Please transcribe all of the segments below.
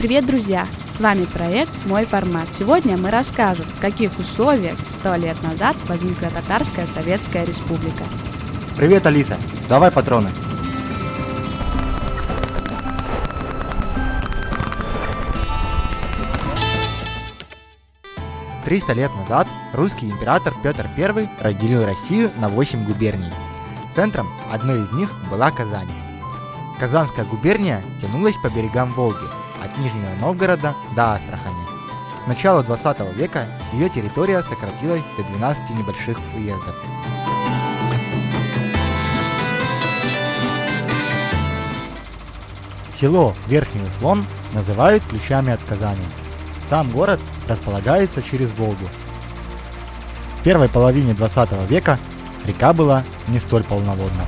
Привет, друзья! С вами проект «Мой формат». Сегодня мы расскажем, в каких условиях сто лет назад возникла Татарская Советская Республика. Привет, Алиса! Давай патроны! Триста лет назад русский император Петр I разделил Россию на 8 губерний. Центром одной из них была Казань. Казанская губерния тянулась по берегам Волги, от Нижнего Новгорода до Астрахани. К началу 20 века ее территория сократилась до 12 небольших уездов. Село Верхний Услон называют ключами от Казани. Сам город располагается через Волгу. В первой половине 20 века река была не столь полноводна.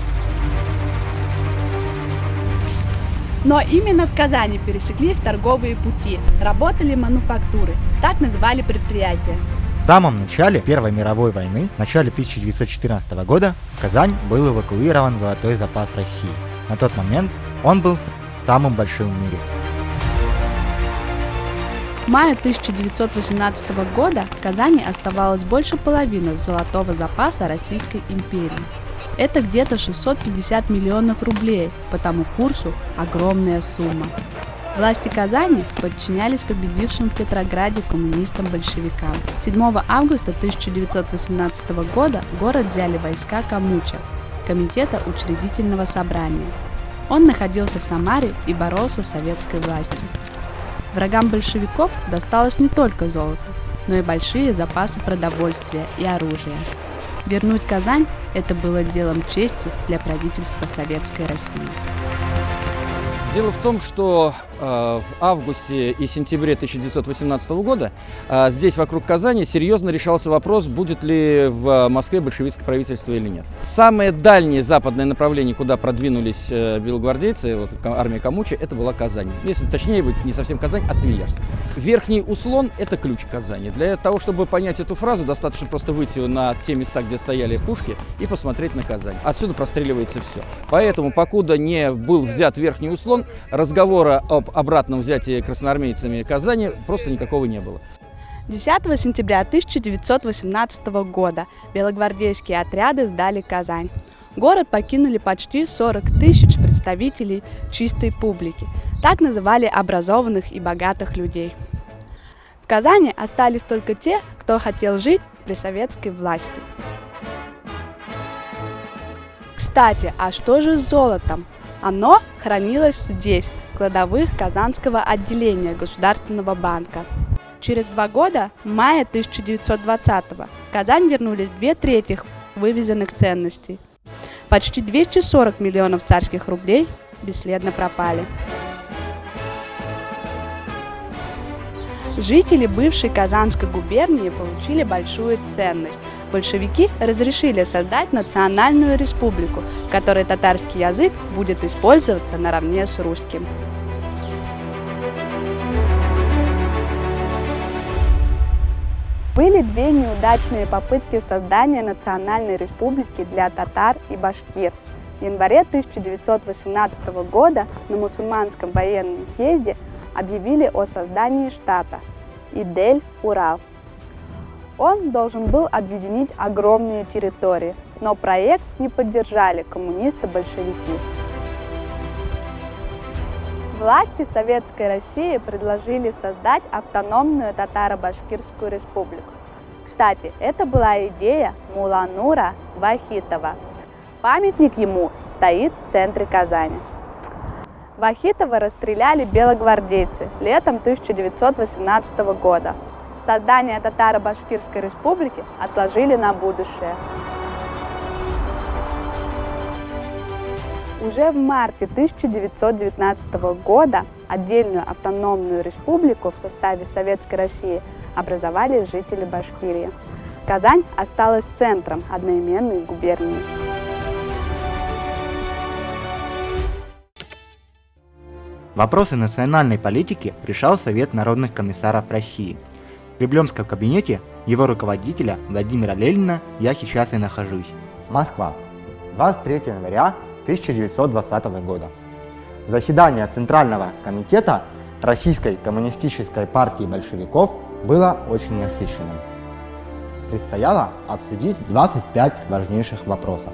Но именно в Казани пересеклись торговые пути, работали мануфактуры, так называли предприятия. В самом начале Первой мировой войны, в начале 1914 года, в Казань был эвакуирован золотой запас России. На тот момент он был самым большим в мире. В мае 1918 года в Казани оставалось больше половины золотого запаса Российской империи. Это где-то 650 миллионов рублей, по тому курсу огромная сумма. Власти Казани подчинялись победившим в Петрограде коммунистам-большевикам. 7 августа 1918 года город взяли войска Камуча, Комитета учредительного собрания. Он находился в Самаре и боролся с советской властью. Врагам большевиков досталось не только золото, но и большие запасы продовольствия и оружия. Вернуть Казань – это было делом чести для правительства Советской России. Дело в том, что э, в августе и сентябре 1918 года э, здесь, вокруг Казани, серьезно решался вопрос, будет ли в Москве большевистское правительство или нет. Самое дальнее западное направление, куда продвинулись э, белогвардейцы, вот, армия Камуча, это была Казань. Если точнее быть, не совсем Казань, а Свияжск. Верхний Услон – это ключ Казани. Для того, чтобы понять эту фразу, достаточно просто выйти на те места, где стояли пушки, и посмотреть на Казань. Отсюда простреливается все. Поэтому, покуда не был взят Верхний Услон, разговора об обратном взятии красноармейцами Казани просто никакого не было. 10 сентября 1918 года белогвардейские отряды сдали Казань. Город покинули почти 40 тысяч представителей чистой публики. Так называли образованных и богатых людей. В Казани остались только те, кто хотел жить при советской власти. Кстати, а что же с золотом? Оно хранилось здесь, в кладовых Казанского отделения Государственного банка. Через два года, в мае 1920-го, в Казань вернулись две трети вывезенных ценностей. Почти 240 миллионов царских рублей бесследно пропали. Жители бывшей Казанской губернии получили большую ценность. Большевики разрешили создать национальную республику, в которой татарский язык будет использоваться наравне с русским. Были две неудачные попытки создания национальной республики для татар и башкир. В январе 1918 года на мусульманском военном съезде объявили о создании штата Идель-Урал. Он должен был объединить огромные территории, но проект не поддержали коммунисты-большевики. Власти Советской России предложили создать автономную татаро-башкирскую республику. Кстати, это была идея Муланура Вахитова. Памятник ему стоит в центре Казани. Вахитова расстреляли белогвардейцы летом 1918 года. Создание Татаро-Башкирской республики отложили на будущее. Уже в марте 1919 года отдельную автономную республику в составе Советской России образовали жители Башкирии. Казань осталась центром одноименной губернии. Вопросы национальной политики решал Совет народных комиссаров России. В Кремлевском кабинете его руководителя Владимира Ленина я сейчас и нахожусь. Москва. 23 января 1920 года. Заседание Центрального комитета Российской коммунистической партии большевиков было очень насыщенным. Предстояло обсудить 25 важнейших вопросов.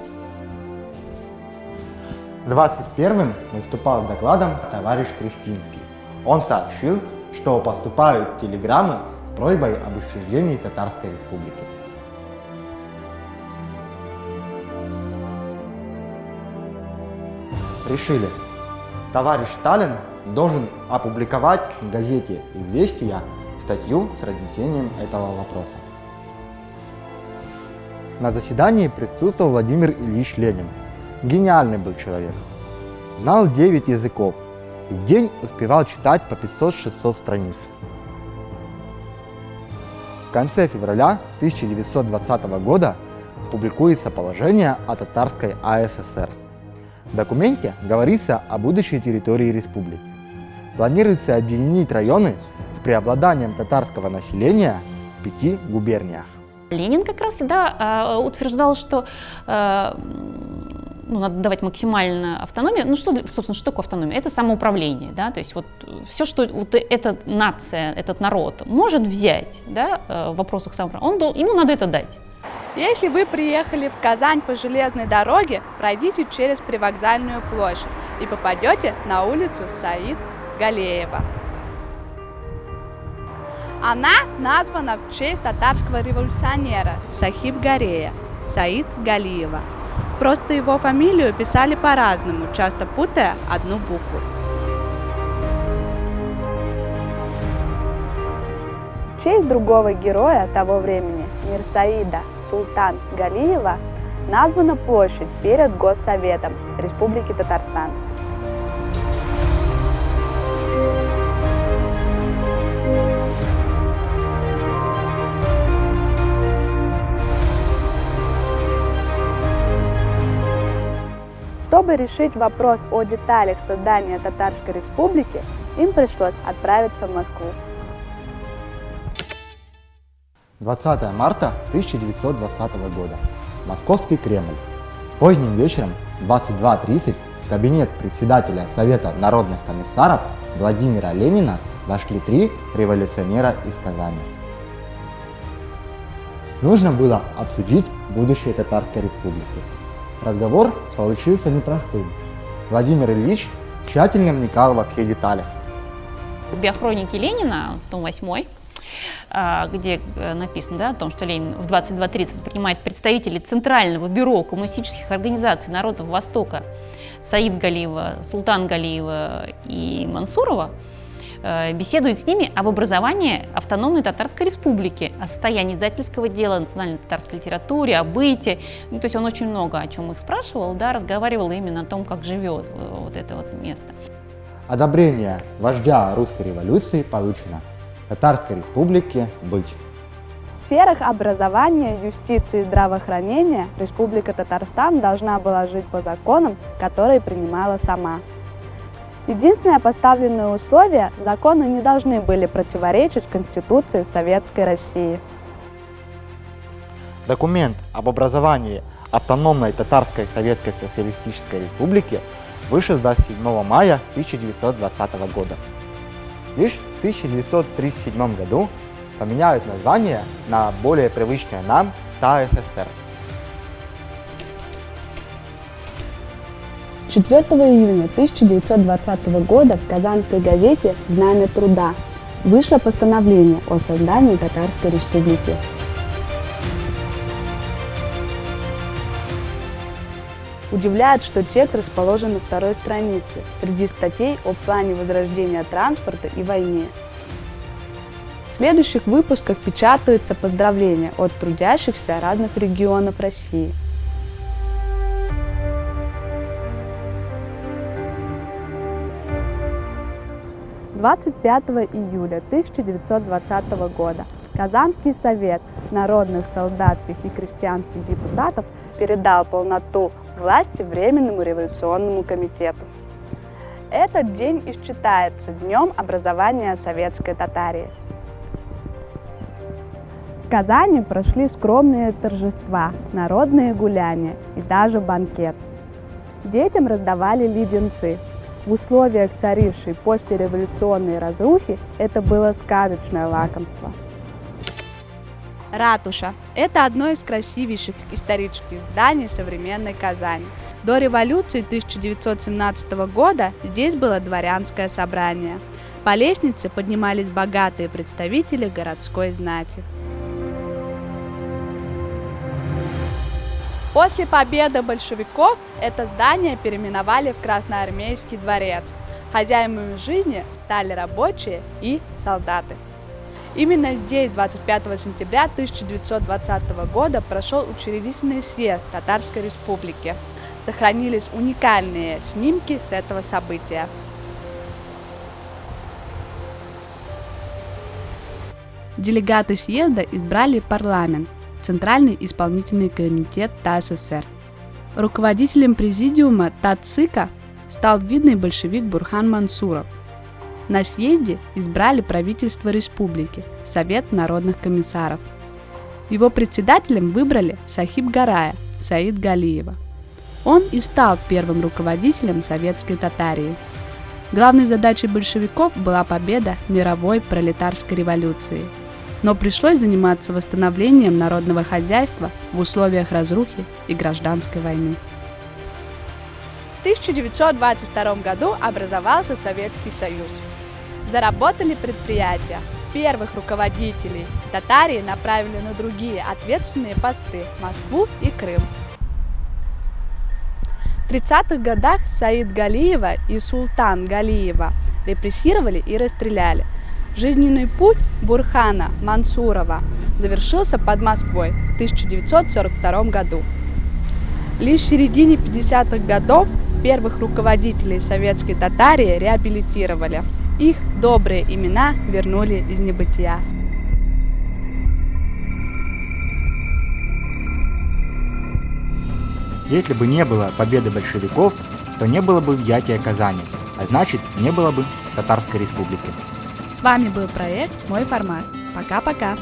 21-м выступал докладом товарищ Кристинский. Он сообщил, что поступают телеграммы с просьбой об учреждении Татарской Республики. Решили, товарищ Сталин должен опубликовать в газете «Известия» статью с разнесением этого вопроса. На заседании присутствовал Владимир Ильич Ленин. Гениальный был человек. Знал 9 языков и в день успевал читать по 500-600 страниц. В конце февраля 1920 года публикуется положение о татарской АССР. В документе говорится о будущей территории республики. Планируется объединить районы с преобладанием татарского населения в пяти губерниях. Ленин как раз да, утверждал, что э, ну, надо давать максимально автономию. Ну, что, собственно, что такое автономия? Это самоуправление, да, то есть вот все, что вот эта нация, этот народ может взять, да, э, в вопросах самоуправления, он, ему надо это дать. Если вы приехали в Казань по железной дороге, пройдите через привокзальную площадь и попадете на улицу Саид Галеева. Она названа в честь татарского революционера Сахиб Гарея, Саид Галиева. Просто его фамилию писали по-разному, часто путая одну букву. В честь другого героя того времени, Мирсаида Султан Галиева, названа площадь перед Госсоветом Республики Татарстан. Чтобы решить вопрос о деталях создания Татарской Республики, им пришлось отправиться в Москву. 20 марта 1920 года. Московский Кремль. Поздним вечером 22.30 в кабинет председателя Совета народных комиссаров Владимира Ленина вошли три революционера из Казани. Нужно было обсудить будущее Татарской Республики. Разговор получился непростым. Владимир Ильич тщательно вникал во все детали. В биохронике Ленина, том 8, а, где э, написано да, о том, что Ленин в 22.30 принимает представителей Центрального бюро коммунистических организаций народов Востока Саид Галиева, Султан Галиева и Мансурова, беседует с ними об образовании автономной Татарской Республики, о состоянии издательского дела, национальной татарской литературе, о быте. Ну, то есть он очень много о чем их спрашивал, да, разговаривал именно о том, как живет вот это вот место. Одобрение вождя русской революции получено. Татарской республике быть. В сферах образования, юстиции и здравоохранения Республика Татарстан должна была жить по законам, которые принимала сама. Единственное поставленное условие – законы не должны были противоречить Конституции Советской России. Документ об образовании автономной Татарской Советской Социалистической Республики вышел 27 мая 1920 года. Лишь в 1937 году поменяют название на более привычное нам ТАССР. 4 июня 1920 года в казанской газете «Знамя труда» вышло постановление о создании Татарской республики. Удивляет, что текст расположен на второй странице, среди статей о плане возрождения транспорта и войне. В следующих выпусках печатаются поздравления от трудящихся разных регионов России – 25 июля 1920 года Казанский совет народных солдатских и крестьянских депутатов передал полноту власти Временному революционному комитету. Этот день и считается днем образования советской Татарии. В Казани прошли скромные торжества, народные гуляния и даже банкет. Детям раздавали леденцы, В условиях царившей послереволюционной разрухи это было сказочное лакомство. Ратуша – это одно из красивейших исторических зданий современной Казани. До революции 1917 года здесь было дворянское собрание. По лестнице поднимались богатые представители городской знати. После победы большевиков это здание переименовали в Красноармейский дворец. Хозяевами жизни стали рабочие и солдаты. Именно здесь 25 сентября 1920 года прошел учредительный съезд Татарской Республики. Сохранились уникальные снимки с этого события. Делегаты съезда избрали парламент, Центральный исполнительный комитет ТАССР. Руководителем президиума ТАЦИКа стал видный большевик Бурхан Мансуров. На съезде избрали правительство республики, Совет народных комиссаров. Его председателем выбрали Сахиб Гарая Саид Галиева. Он и стал первым руководителем советской Татарии. Главной задачей большевиков была победа мировой пролетарской революции – но пришлось заниматься восстановлением народного хозяйства в условиях разрухи и гражданской войны. В 1922 году образовался Советский Союз. Заработали предприятия. Первых руководителей Татарии направили на другие ответственные посты – Москву и Крым. В 30-х годах Саид Галиева и Султан Галиева репрессировали и расстреляли – Жизненный путь Бурхана Мансурова завершился под Москвой в 1942 году. Лишь в середине 50-х годов первых руководителей советской Татарии реабилитировали. Их добрые имена вернули из небытия. Если бы не было победы большевиков, то не было бы взятия Казани, а значит не было бы Татарской республики. С вами был проект «Мой формат». Пока-пока!